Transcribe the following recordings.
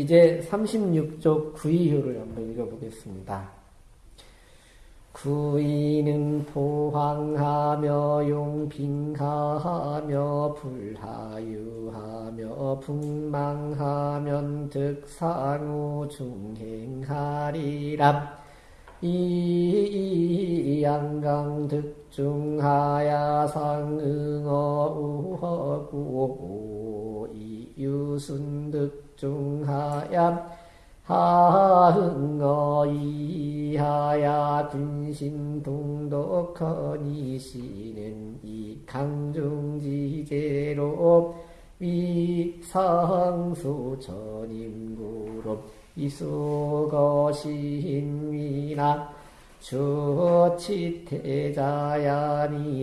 이제 36쪽 구이효를 한번 읽어보겠습니다. 구이는 포항하며 용빙하하며 불하유하며 풍망하면 득상우 중행하리라 이양강 득중하야 상응어 우허구 이유순 득 중하야 하흥어 이하야 군신 동독허니 시는 이 강중지제로 위상수 전임구로 이수거신위나 주치태자야니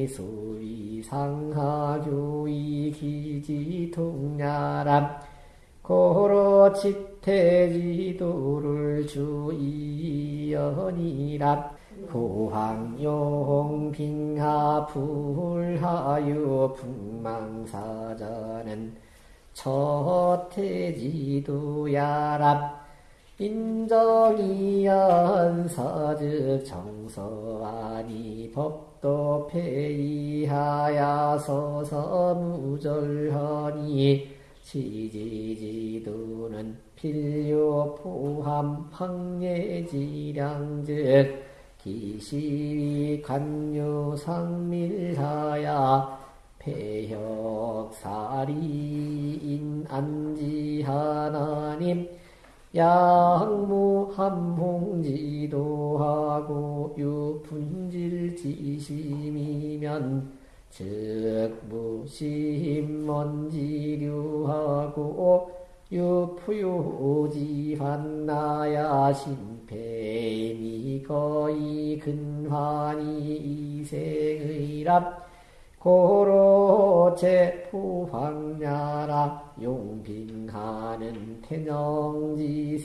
수위상하교이 기지통야람 고로 치태지도를 주이연이라. 고황용 빙하 불하유 풍망사자는 처태지도야랍 인정이연사즉 정서아니 법도 폐이하야 서서 무절하니 지지지도는 필요 포함 황예지량즉 기시위 관유 상밀하야 폐혁사리인 안지하나님 양무함홍지도하고 유분질지심이면 즉 무심먼지류하고 유푸요지한나야 심폐미 거의 근환이 이생의랍 고로제 푸황야라 용빙하는 태영지세에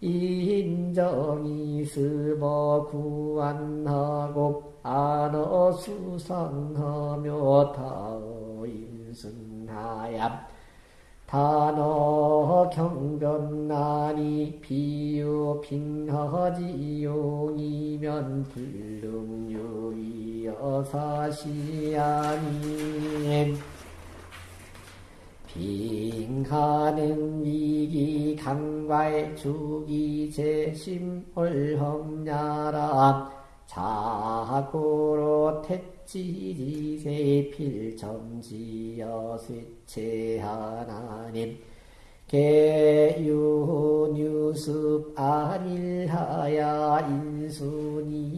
인정이 스버 구안하고 안어 수상하며 타어 인순하야 단어 경변나니 비유 빙하지용이면 불능유이여 사시아니 빙하는 위기 강과의 주기 재심 얼험야라. 자고로 택지지세 필점지여 쇠체 하나님. 개유뉴습 아닐하야 인순이연이니.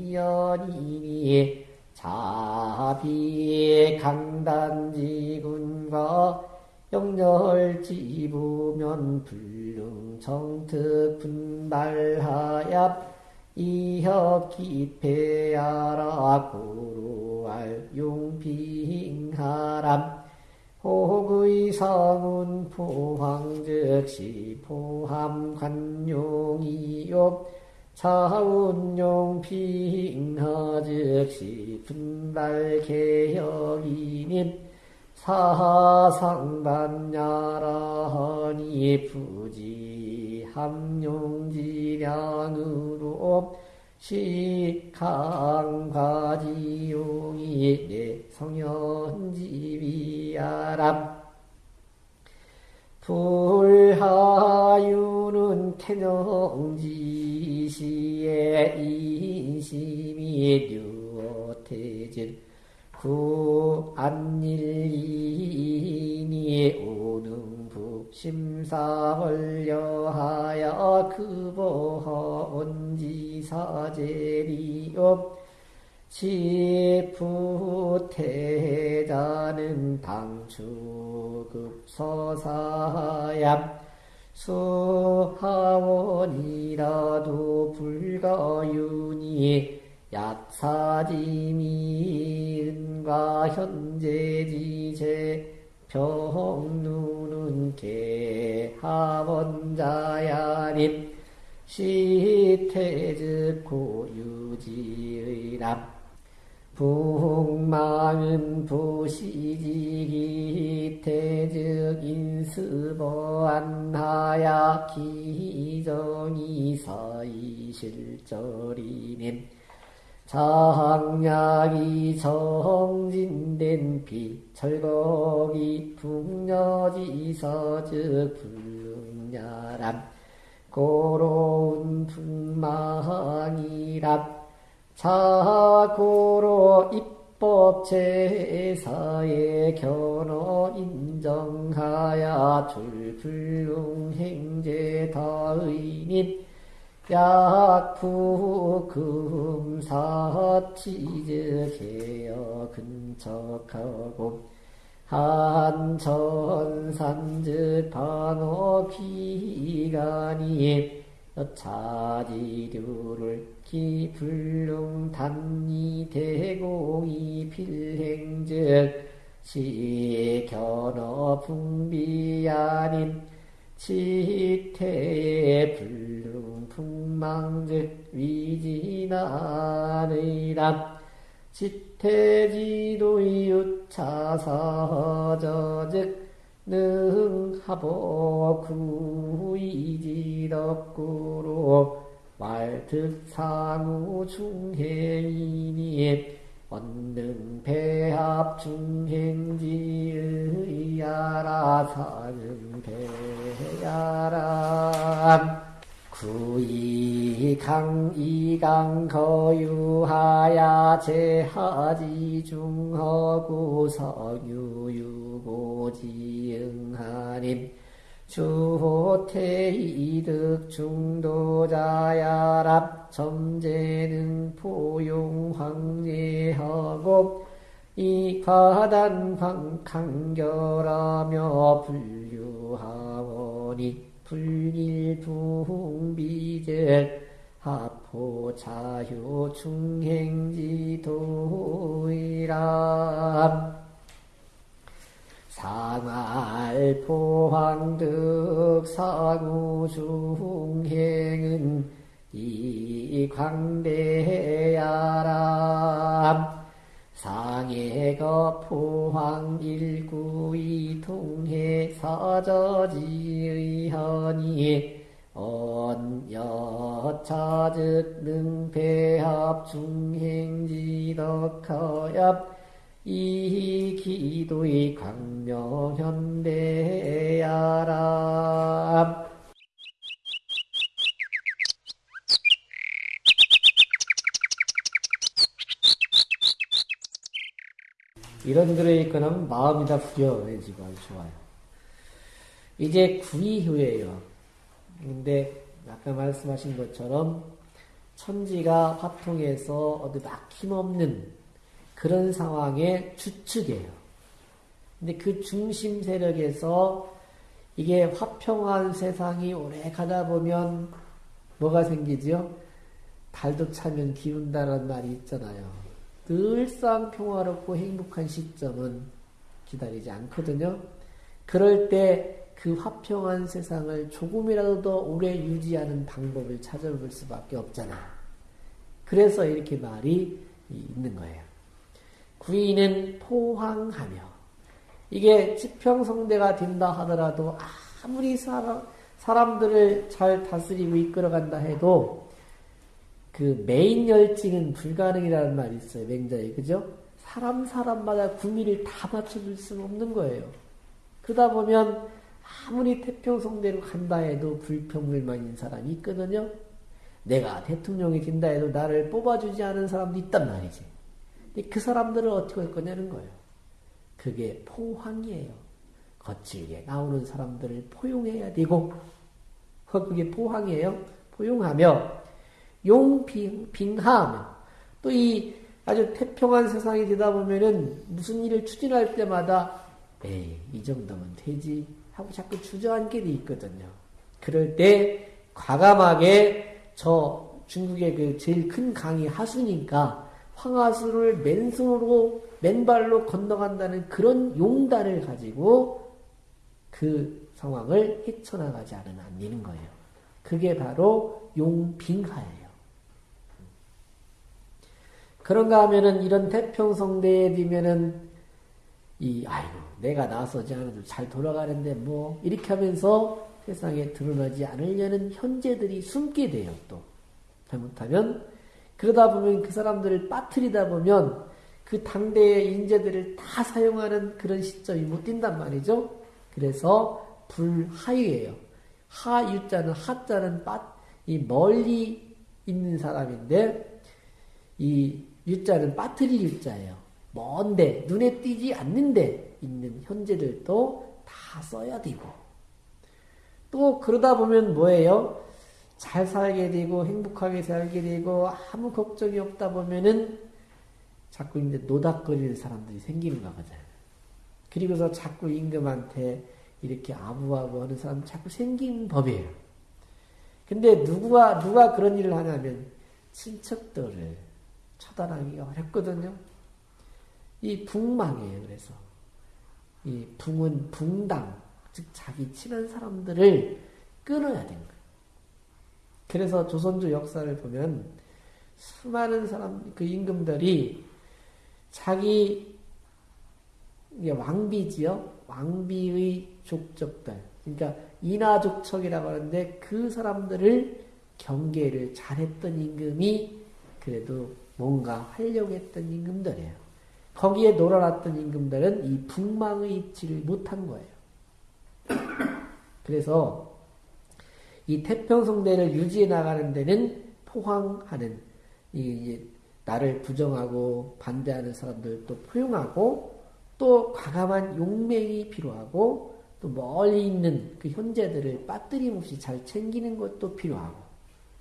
자비 강단지군과 영렬지부면 불능 정특 분발하야 이혁기패야라. 고로알 용빙하람 호구의성운 포황즉시 포함관용이요. 차운용 빙하즉시 분발개혁이님 사상반야라하니 부지 함용지량으로 시강과지용이 내 성현지비야람. 불하유는 태영지시의 인심이 류태질 구 안일이니 오능북 심사헐려하여 그보헌지사제리옵. 지푸태자는 당추급서사얌 수하원이라도 불가윤이 약사지미은과 현재지제 평누는 개하원자야림 시태즉 고유지의람 북망은 부시지기 태즉 인생 스보안하야 기정이 사이실절이님 장약이 정진된 비 철거기 풍녀지서즉 불능야람. 고로운 풍망이람 자고로 입법 제사에 견어 인정하야. 줄불능행제 다의님 약부 금사치즈 개여 근척하고 한천산즉 반어 기간이 차지류를 기불능 단리 대공이 필행즉 시견어 풍비아닌 치태의 불능 풍망즉 위진하느라. 지태지도의 유차사저즉 능하보 구이지덕구로 말특상우 중행이니 원능 배합 중행지의야라 사능 배야람 구이강 이강 거유하야 제하지 중허구 서유유고지응하님 주호태 이득 중도자야랍 점재능 포용 황제하고 이과단 강결하며 불유하오니 불일풍비제 하포 자효 중행지 도이람 상알 포황득 사구 중행은 이 광대야람 상해거 포황 일구이 통해 사저지의하니 언여차즉 능배합 중행지덕하엽 이 기도의 광명현대야람 이런 글을 읽거나 마음이 다 후련해지고 아주 좋아요. 이제 구이후예요. 근데 아까 말씀하신 것처럼 천지가 화통해서 어디 막힘없는 그런 상황의 주축이에요. 근데 그 중심 세력에서 이게 화평한 세상이 오래 가다 보면 뭐가 생기죠? 달도 차면 기운다는 말이 있잖아요. 늘상 평화롭고 행복한 시점은 기다리지 않거든요. 그럴 때 그 화평한 세상을 조금이라도 더 오래 유지하는 방법을 찾아볼 수밖에 없잖아. 그래서 이렇게 말이 있는 거예요. 구인은 포항하며 이게 지평성대가 된다 하더라도 아무리 사람, 사람들을 잘 다스리고 이끌어간다 해도 그 메인 열징은 불가능이라는 말이 있어요. 맹자에. 그죠? 사람, 사람마다 구미를 다 맞춰줄 수는 없는 거예요. 그러다 보면 아무리 태평성대로 간다 해도 불평불만인 사람이 있거든요. 내가 대통령이 된다 해도 나를 뽑아주지 않은 사람도 있단 말이지. 근데 그 사람들을 어떻게 할 거냐는 거예요. 그게 포항이에요. 거칠게 나오는 사람들을 포용해야 되고, 그게 포항이에요. 포용하며, 용빙하며, 또이 아주 태평한 세상이 되다 보면은 무슨 일을 추진할 때마다, 에이, 이 정도면 되지. 하고 자꾸 주저앉게 돼 있거든요. 그럴 때, 과감하게 저 중국의 그 제일 큰 강이 하수니까 황하수를 맨손으로 맨발로 건너간다는 그런 용단을 가지고 그 상황을 헤쳐나가지 않으면 안 되는 거예요. 그게 바로 용빙하예요. 그런가 하면은 이런 태평성대에 비면은 이 아이고 내가 나서지 않아도 잘 돌아가는데 뭐 이렇게 하면서 세상에 드러나지 않으려는 현재들이 숨게 돼요 또 잘못하면 그러다 보면 그 사람들을 빠뜨리다 보면 그 당대의 인재들을 다 사용하는 그런 시점이 못 뛴단 말이죠. 그래서 불하유예요. 하유자는 하자는 빠, 이 멀리 있는 사람인데 이 유자는 빠뜨릴 유자예요. 먼데 눈에 띄지 않는데 있는 현재들도 다 써야 되고 또 그러다 보면 뭐예요? 잘 살게 되고 행복하게 살게 되고 아무 걱정이 없다 보면은 자꾸 이제 노닥거리는 사람들이 생기는 거거든. 그리고서 자꾸 임금한테 이렇게 아부하고 하는 사람 자꾸 생긴 법이에요. 근데 누구가 누가 그런 일을 하냐면 친척들을 처단하기가 어렵거든요. 이 붕망이에요. 그래서 이 붕은 붕당 즉 자기 친한 사람들을 끊어야 되는 거예요. 그래서 조선조 역사를 보면 수많은 사람 그 임금들이 자기 왕비지요 왕비의 족적들 그러니까 인하족척이라고 하는데 그 사람들을 경계를 잘했던 임금이 그래도 뭔가 하려고 했던 임금들이에요. 거기에 놀아놨던 임금들은 이 북망의 입지를 못한 거예요. 그래서 이 태평성대를 유지해 나가는 데는 포항하는 이 나를 부정하고 반대하는 사람들도 포용하고 또 과감한 용맹이 필요하고 또 멀리 있는 그 현재들을 빠뜨림없이 잘 챙기는 것도 필요하고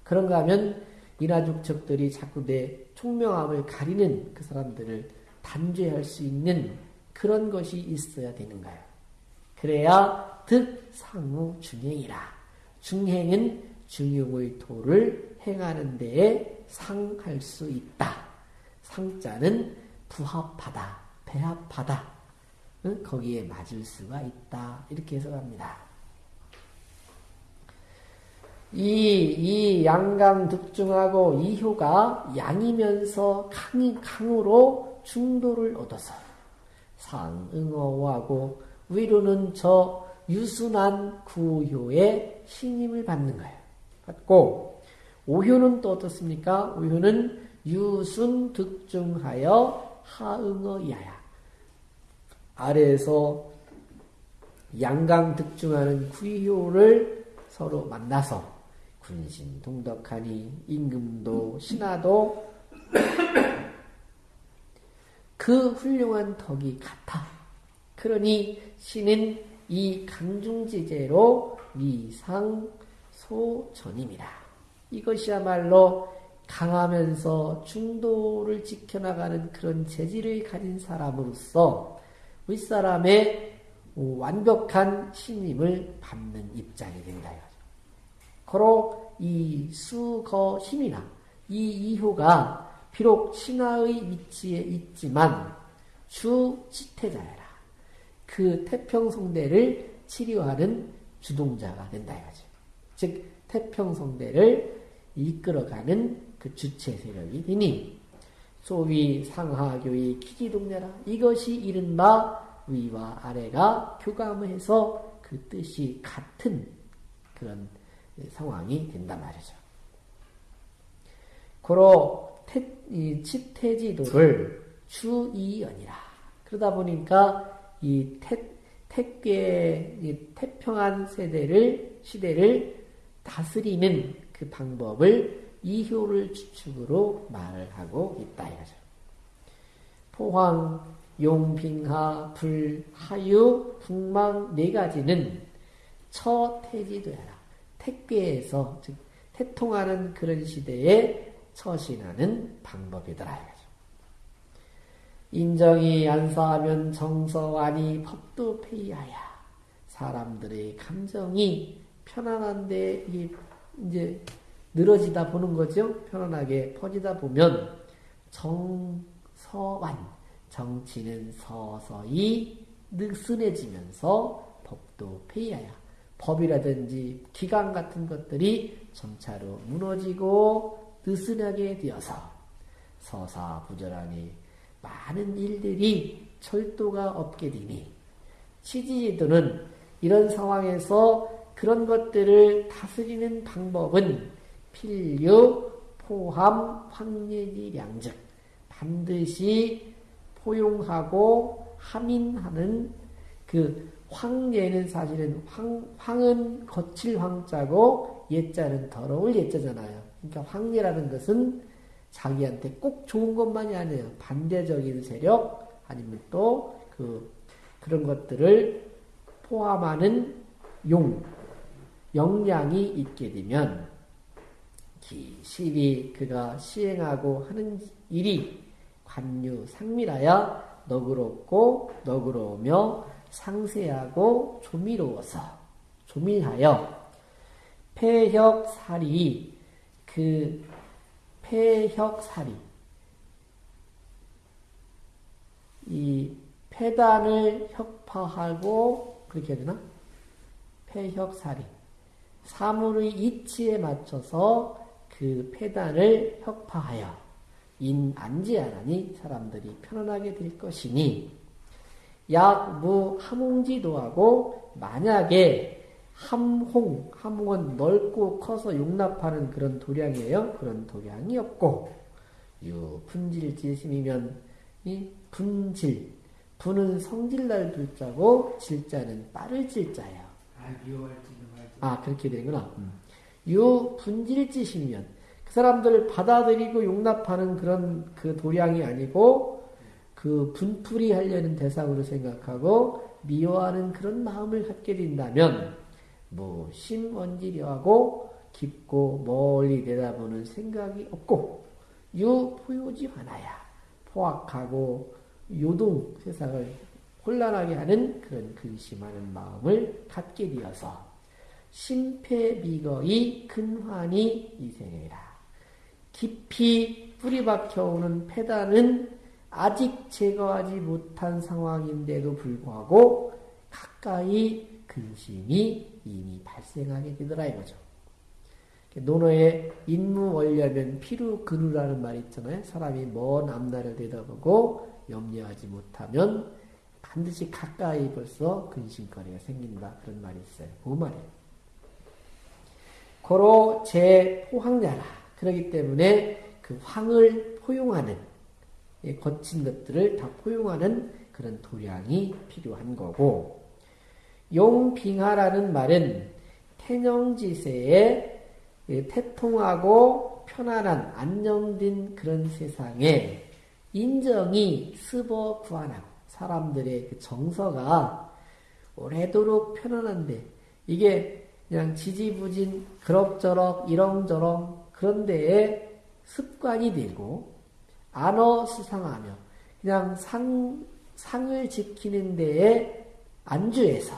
그런가 하면 인하족척들이 자꾸 내 총명함을 가리는 그 사람들을 단죄할 수 있는 그런 것이 있어야 되는 거예요. 그래야 득상우 중행이라. 중행은 중용의 도를 행하는 데에 상할 수 있다. 상자는 부합하다, 배합하다. 응? 거기에 맞을 수가 있다. 이렇게 해석합니다. 이, 이 양강 득중하고 이효가 양이면서 강, 강으로 중도를 얻어서 상응어하고 위로는 저 유순한 구효의 신임을 받는 거예요. 받고 오효는 또 어떻습니까? 오효는 유순 득중하여 하응어 이하야. 아래에서 양강 득중하는 구효를 서로 만나서 군신 동덕하니 임금도 신하도 그 훌륭한 덕이 같아. 그러니 신은 이 강중지제로 미상소전입니다. 이것이야말로 강하면서 중도를 지켜나가는 그런 재질을 가진 사람으로서 윗사람의 완벽한 신임을 받는 입장이 된다. 고로 이 수거 힘이나 이 이효가 비록 신하의 위치에 있지만 주 지태자여라. 그 태평성대를 치료하는 주동자가 된다 이거죠. 즉 태평성대를 이끌어가는 그 주체 세력이 되니 소위 상하교의 기기동자라 이것이 이른바 위와 아래가 교감해서 그 뜻이 같은 그런 상황이 된단 말이죠. 고로 태, 이 치태지도를 주이연이라. 그러다 보니까 이 태, 태괴, 이 태평한 세대를, 시대를 다스리는 그 방법을 이효를 주축으로 말을 하고 있다 이거죠. 포황, 용빙하, 불, 하유, 북망 네 가지는 처태지도야라. 택괴에서 즉 태통하는 그런 시대에 처신하는 방법이더라. 인정이 안사하면 정서와니 법도 폐하야. 사람들의 감정이 편안한데 이제 늘어지다 보는 거죠. 편안하게 퍼지다 보면 정서완 정치는 서서히 느슨해지면서 법도 폐하야. 법이라든지 기강 같은 것들이 점차로 무너지고 느슨하게 되어서 서사부절하니 많은 일들이 절도가 없게 되니 치지지도는 이런 상황에서 그런 것들을 다스리는 방법은 필요, 포함, 황예지량즉 반드시 포용하고 함인하는 그 황예는 사실은 황, 황은 거칠 황자고 예자는 더러울 예자잖아요. 그러니까 황예라는 것은 자기한테 꼭 좋은 것만이 아니에요. 반대적인 세력 아니면 또 그 그런 것들을 포함하는 용 역량이 있게 되면 기실이 그가 시행하고 하는 일이 관유 상밀하여 너그럽고 너그러우며 상세하고 조미로워서 조밀하여 폐혁살이 그 폐혁살이 이 폐단을 혁파하고 그렇게 해야 되나? 폐혁살이 사물의 이치에 맞춰서 그 폐단을 혁파하여 인 안지하라니 사람들이 편안하게 될 것이니 약 무 함홍지도 하고 만약에 함홍, 함홍은 넓고 커서 용납하는 그런 도량이에요. 그런 도량이 없고 유 분질지심이면 이 분질 분은 성질날 불자고 질자는 빠를 질자예요. 아. 아 그렇게 되구나. 음. 유 분질지시면 그 사람들을 받아들이고 용납하는 그런 그 도량이 아니고 그 분풀이 하려는 대상으로 생각하고 미워하는 그런 마음을 갖게 된다면 뭐 심원지려하고 깊고 멀리 내다보는 생각이 없고 유포요지 하나야 포악하고 요동 세상을 혼란하게 하는 그런 근심하는 마음을 갖게 되어서 심폐미거의 근환이 이생해라. 깊이 뿌리 박혀오는 폐단은 아직 제거하지 못한 상황인데도 불구하고 가까이 근심이 이미 발생하게 되더라 이거죠. 논어에 인무 원려면 피루 근우라는 말이 있잖아요. 사람이 먼 앞날을 내다보고 염려하지 못하면 반드시 가까이 벌써 근심거리가 생긴다. 그런 말이 있어요. 그 말이에요. 고로 제 포항냐라. 그러기 때문에 그 황을 포용하는 거친 것들을 다 포용하는 그런 도량이 필요한 거고 용빙하라는 말은 태영지세에 태통하고 편안한 안정된 그런 세상에 인정이 스버 구안하고 사람들의 그 정서가 오래도록 편안한데 이게 그냥 지지부진 그럭저럭 이렁저렁 그런 데에 습관이 되고 안어 수상하며 그냥 상, 상을 지키는 데에 안주해서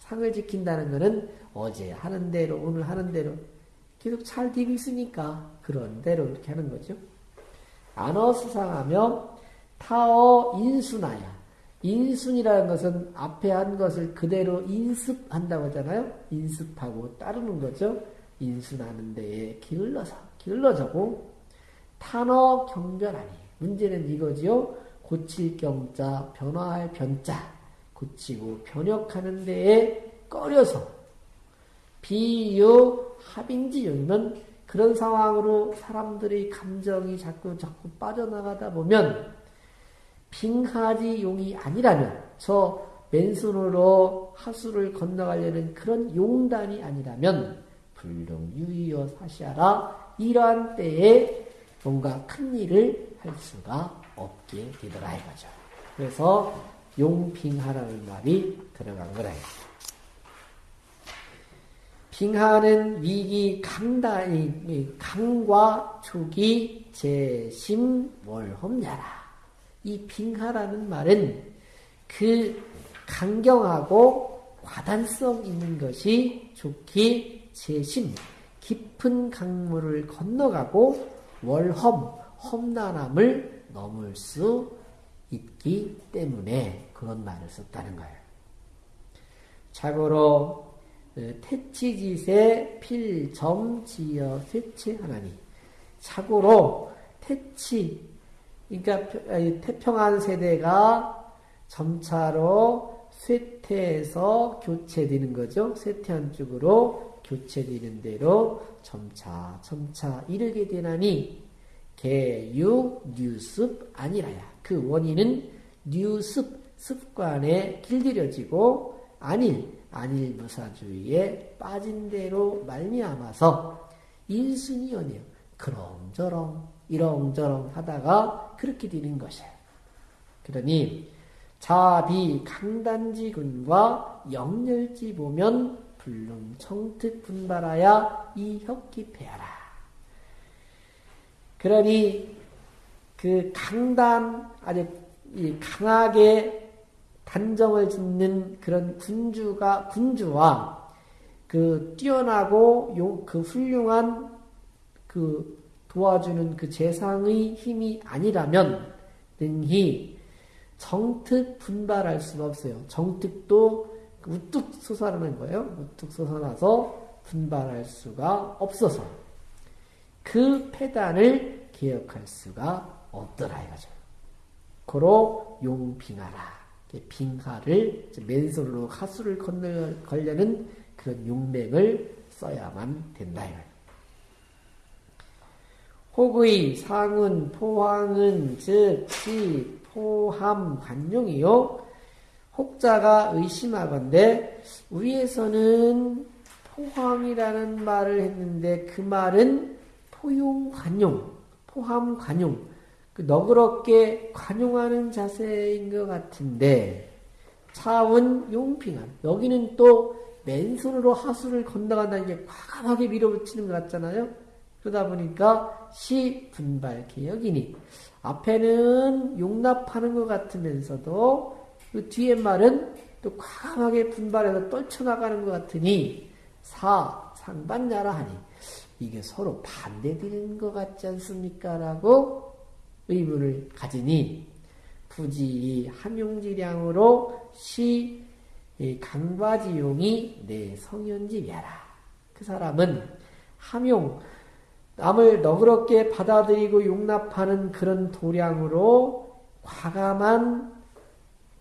상을 지킨다는 것은 어제 하는 대로 오늘 하는 대로 계속 잘 되고 있으니까 그런 대로 이렇게 하는 거죠. 안어 수상하며 타어 인순하야 인순이라는 것은 앞에 한 것을 그대로 인습한다고 하잖아요. 인습하고 따르는 거죠. 인순하는 데에 기울러서 기울러져고 탄어 경변하니 문제는 이거지요. 고칠 경자 변화할 변자. 고치고 변혁하는 데에 꺼려서 비유 합인지용이면 그런 상황으로 사람들의 감정이 자꾸 자꾸 빠져나가다 보면 빙하지 용이 아니라면 저 맨손으로 하수를 건너가려는 그런 용단이 아니라면 불능 유의어 사시하라. 이러한 때에 뭔가 큰 일을 할 수가 없게 되더라 이거죠. 그래서 용빙하라는 말이 들어간 거라. 빙하는 위기 강단이 강과 초기 재심 월험야라. 이 빙하라는 말은 그 강경하고 과단성 있는 것이 좋기 재심 깊은 강물을 건너가고 월험 험난함을 넘을 수 있기 때문에 그런 말을 썼다는 거예요. 자고로 어, 태치지세 필점지어 쇠체하나니 자고로 태치 그러니까 태평한 세대가 점차로 쇠퇴에서 교체되는 거죠. 쇠퇴한 쪽으로 교체되는 대로 점차 점차 이르게 되나니 개유 뉴습 아니라야. 그 원인은 뉴습 습관에 길들여지고 안일 안일 무사주의에 빠진 대로 말미암아서 인순이연이요. 그렁저렁 이렁저렁 하다가 그렇게 되는 것이에요. 그러니 자비 강단지군과 영렬지 보면 불능 청특 분발하야 이 혁기패하라. 그러니 그 강단 아주 강하게 단정을 짓는 그런 군주가 군주와 그 뛰어나고 용, 그 훌륭한 그 도와주는 그 재상의 힘이 아니라면 능히 정특 분발할 수가 없어요. 정특도 우뚝 솟아나는 거예요. 우뚝 솟아나서 분발할 수가 없어서 그 패단을 기억할 수가 없더라 이거죠. 고로 용빙하라. 빙하를 맨손으로 하수를 걸려는 그런 용맹을 써야만 된다. 혹의 상은 포항은 즉 시, 포함, 관용이요. 혹자가 의심하건대 위에서는 포항이라는 말을 했는데 그 말은 포용, 관용, 포함, 관용 그 너그럽게 관용하는 자세인 것 같은데 차원 용핑한 여기는 또 맨손으로 하수를 건너간다는 게 과감하게 밀어붙이는 것 같잖아요. 그러다 보니까 시 분발 개혁이니 앞에는 용납하는 것 같으면서도 그 뒤에 말은 또 과감하게 분발해서 떨쳐나가는 것 같으니 사 상반야라 하니 이게 서로 반대되는 것 같지 않습니까? 라고 의문을 가지니 부지 함용지량으로 시 강바지용이 내 성현지야라. 그 사람은 함용 남을 너그럽게 받아들이고 용납하는 그런 도량으로 과감한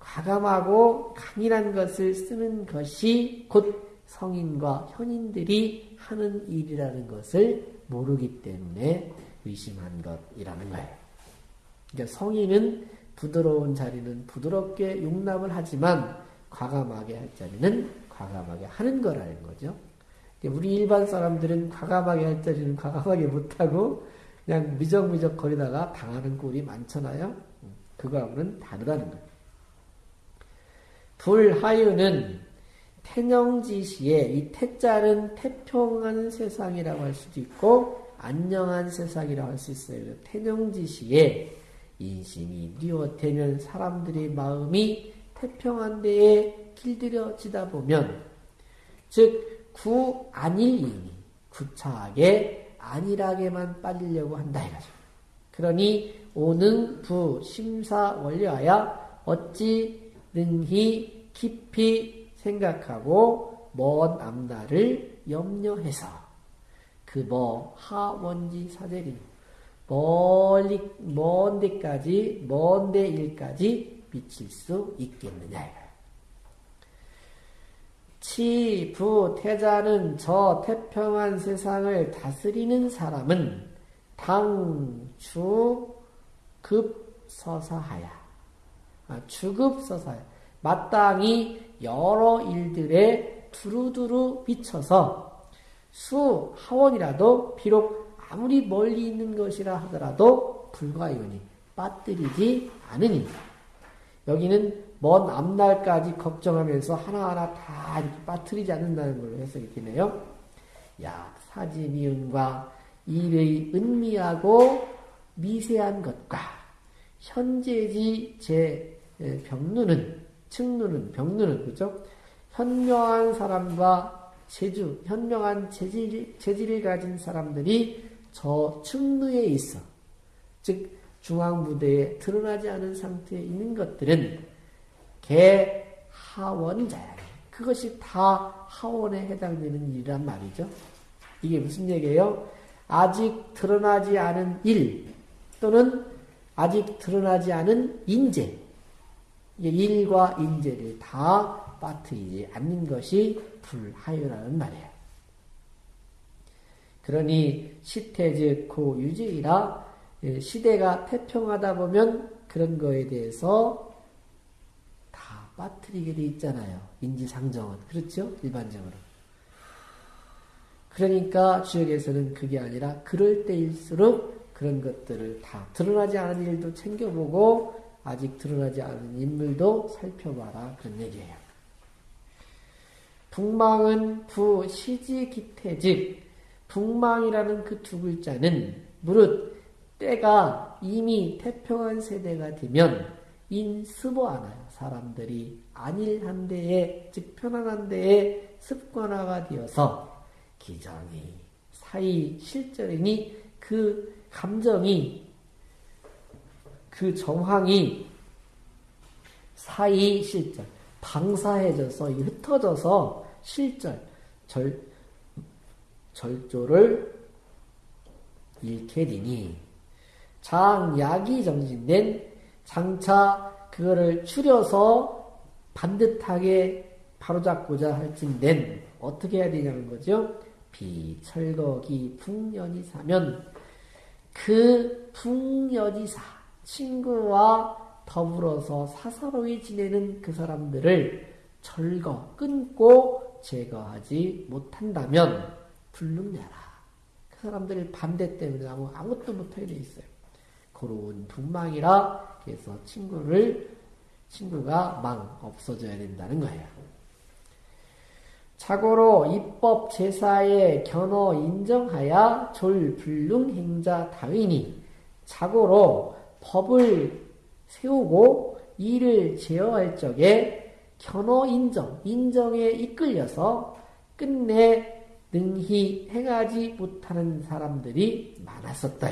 과감하고 강인한 것을 쓰는 것이 곧 성인과 현인들이 하는 일이라는 것을 모르기 때문에 의심한 것이라는 거예요. 그러니까 성인은 부드러운 자리는 부드럽게 용납을 하지만 과감하게 할 자리는 과감하게 하는 거라는 거죠. 우리 일반 사람들은 과감하게 할 자리는 과감하게 못하고 그냥 미적미적 거리다가 당하는 꼴이 많잖아요. 그거하고는 다르다는 거예요. 불하유는 태령지시에 이 태자는 태평한 세상이라고 할 수도 있고 안녕한 세상이라고 할 수 있어요. 태령지시에 인심이 뉘어대면 사람들의 마음이 태평한 데에 길들여지다 보면 즉 구안일이니 구차하게 안일하게만 빠지려고 한다 이거죠. 그러니 오는 부 심사 원리하여 어찌 능히 깊이 생각하고 먼 앞날을 염려해서 그뭐 하원지 사제리 멀리, 먼 데까지, 먼 데 일까지 미칠 수 있겠느냐. 치, 부, 태자는 저 태평한 세상을 다스리는 사람은 당, 주, 급, 서사하야. 아, 주급, 서사야. 마땅히 여러 일들에 두루두루 미쳐서 수, 하원이라도 비록 아무리 멀리 있는 것이라 하더라도 불과이오니 빠뜨리지 않으니 여기는 먼 앞날까지 걱정하면서 하나하나 다 이렇게 빠뜨리지 않는다는 걸로 해석이 되네요. 야, 사지 미운과 일의 은미하고 미세한 것과 현재지 제 병누는 측누는 병누는 그죠? 현명한 사람과 재주, 현명한 재질, 재질을 가진 사람들이 저 측루에 있어. 즉, 중앙부대에 드러나지 않은 상태에 있는 것들은 개 하원자야. 그것이 다 하원에 해당되는 일이란 말이죠. 이게 무슨 얘기예요? 아직 드러나지 않은 일 또는 아직 드러나지 않은 인재 일과 인재를 다 빠뜨리지 않는 것이 불하유라는 말이에요. 그러니 시태즉 고유지이라 예, 시대가 태평하다 보면 그런 거에 대해서 다 빠뜨리게 돼 있잖아요. 인지상정은. 그렇죠? 일반적으로. 그러니까 주역에서는 그게 아니라 그럴 때일수록 그런 것들을 다 드러나지 않은 일도 챙겨보고 아직 드러나지 않은 인물도 살펴봐라 그런 얘기예요. 북망은 부 시지기태즉 북망이라는 그 두 글자는 무릇 때가 이미 태평한 세대가 되면 인습어하나요. 사람들이 안일한 데에 즉 편안한 데에 습관화가 되어서 기정이 사이 실절이니 그 감정이 그 정황이 사이 실절 방사해져서 흩어져서 실절 절 절조를 잃게 되니 장약이 정진된 장차 그거를 추려서 반듯하게 바로잡고자 할진된 어떻게 해야 되냐는 거죠. 비철거기 풍년이 사면 그 풍년이 사 친구와 더불어서 사사로이 지내는 그 사람들을 철거 끊고 제거하지 못한다면 불능내라. 그 사람들의 반대 때문에 아무, 아무것도 못하게 돼 있어요. 고로운 분망이라 그래서 친구를 친구가 망 없어져야 된다는 거예요. 자고로 입법 제사에 견어 인정하여 졸 불능 행자 다윈이 자고로 법을 세우고 일을 제어할 적에 견어 인정, 인정에 이끌려서 끝내 능히 행하지 못하는 사람들이 많았었다.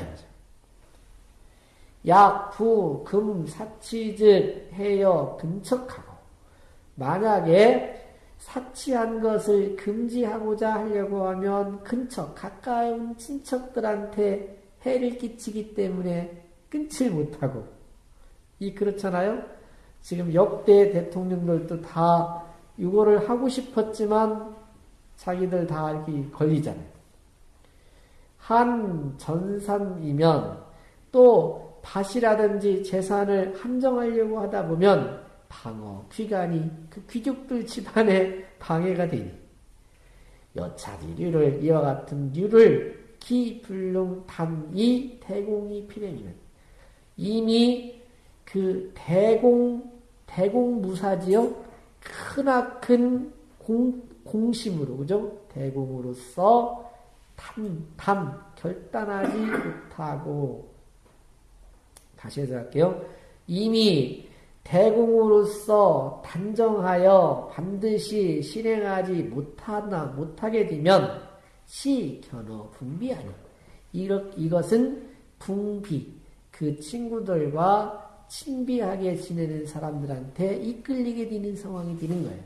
약, 부, 금, 사치즉 해여 근척하고 만약에 사치한 것을 금지하고자 하려고 하면 근처 가까운 친척들한테 해를 끼치기 때문에 끊지 못하고 이 그렇잖아요. 지금 역대 대통령들도 다 이거를 하고 싶었지만 자기들 다 이렇게 걸리잖아요. 한 전산이면 또 밭이라든지 재산을 한정하려고 하다 보면 방어, 귀간이 그 귀족들 집안에 방해가 되니 여차지류를 이와 같은 류를 기불능 단이 대공이 필행이면 이미 그 대공 대공무사지요 크나큰 공 공심으로 그죠 대공으로서 탐, 탐 결단하지 못하고 다시 해서 할게요. 이미 대공으로서 단정하여 반드시 실행하지 못하나 못하게 되면 시 견어 분비하니 이것은 분비 그 친구들과 친비하게 지내는 사람들한테 이끌리게 되는 상황이 되는 거예요.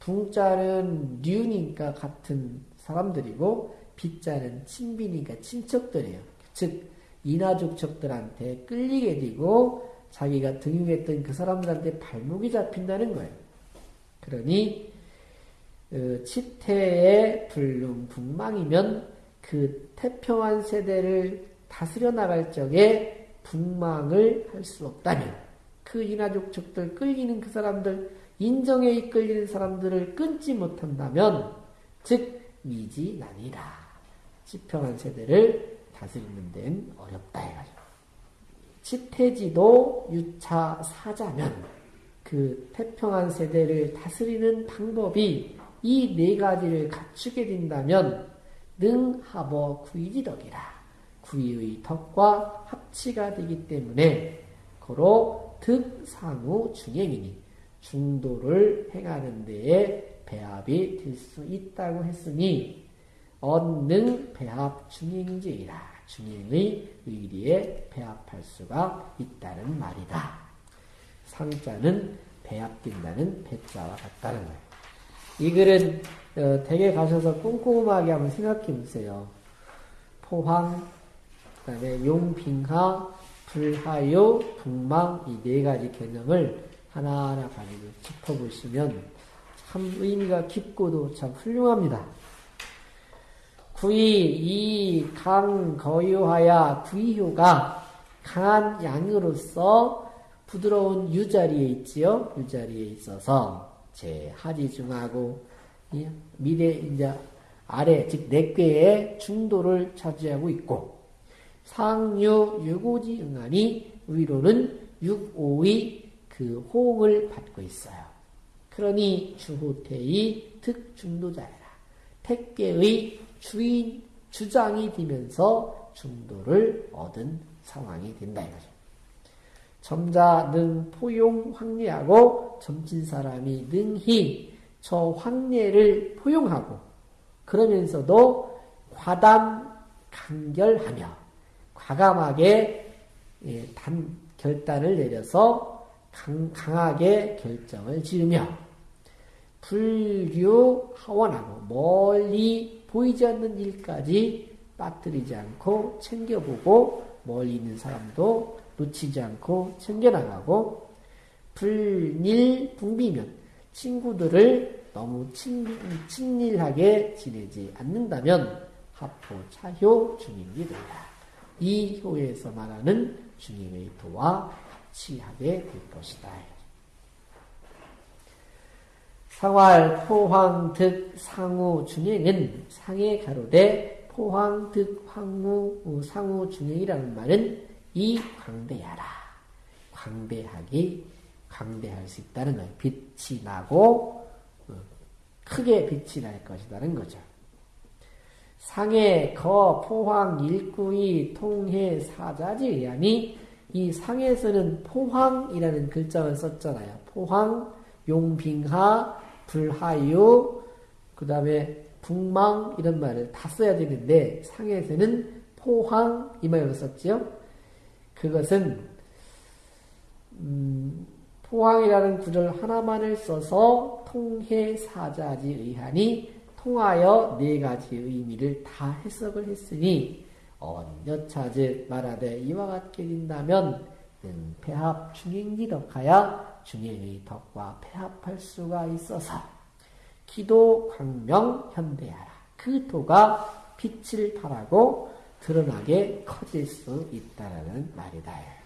붕자는 류니까 같은 사람들이고 빗자는 친비니까 친척들이에요. 즉 이나족척들한테 끌리게 되고 자기가 등용했던 그 사람들한테 발목이 잡힌다는 거예요. 그러니 어, 치태의 불능 북망이면 그 태평한 세대를 다스려 나갈 적에 북망을 할 수 없다면 그 이나족척들 끌리는 그 사람들 인정에 이끌리는 사람들을 끊지 못한다면 즉 미지난이라. 지평한 세대를 다스리는 데는 어렵다 해가지고 치태지도 유차 사자면 그 태평한 세대를 다스리는 방법이 이 네 가지를 갖추게 된다면 능하버 구이지덕이라 구이의 덕과 합치가 되기 때문에 고로 득상우 중행이니 중도를 행하는 데에 배합이 될 수 있다고 했으니 언능 배합 중행지이라 중행의 의리에 배합할 수가 있다는 말이다. 상자는 배합된다는 배자와 같다는 거예요. 이 글은 어, 댁에 가셔서 꼼꼼하게 한번 생각해 보세요. 포황, 그 다음에 용빙하, 불하요, 북망 이 네 가지 개념을 하나하나 가지고 짚어보시면 참 의미가 깊고도 참 훌륭합니다. 구이 이 강 거유하야 구이효가 강한 양으로서 부드러운 유자리에 있지요. 유자리에 있어서 제 하지 중하고 미래 이제 아래 즉 내괴의 중도를 차지하고 있고 상유 유고지 응하니 위로는 육오의 그 호응을 받고 있어요. 그러니 주호태의 특중도자라 택계의 주인 주장이 되면서 중도를 얻은 상황이 된다 이거죠. 점자 능 포용 황례하고 점친 사람이 능히 저 황례를 포용하고 그러면서도 과담 간결하며 과감하게 예, 단 결단을 내려서 강, 강하게 결정을 지으며 불교 하원하고 멀리 보이지 않는 일까지 빠뜨리지 않고 챙겨보고 멀리 있는 사람도 놓치지 않고 챙겨나가고 불일 붕비면 친구들을 너무 친, 친일하게 지내지 않는다면 합포 차효 된다. 이 효에서 말하는 주님의 도와 합치하게 될 것이다. 상활 포황 득 상우 중행은 상해 가로되 포황 득 황무 상우 중행이라는 말은 이 광대하라. 광대하기, 광대할 수 있다는 거예요. 빛이 나고 어, 크게 빛이 날 것이라는 거죠. 상해 거 포황 일구이 통해 사자지 의하니 이 상에서는 포황이라는 글자를 썼잖아요. 포황, 용빙하, 불하유, 그 다음에 북망 이런 말을 다 써야 되는데 상에서는 포황 이 말을 썼지요. 그것은 음, 포황이라는 구절 하나만을 써서 통해 사자지 의하니 통하여 네 가지 의미를 다 해석을 했으니 언여차즉 말하되 이와 같게 된다면 음, 배합 중행지덕하여 중행의 덕과 배합할 수가 있어서 기도 광명 현대하라 그 도가 빛을 발하고 드러나게 커질 수 있다라는 말이다.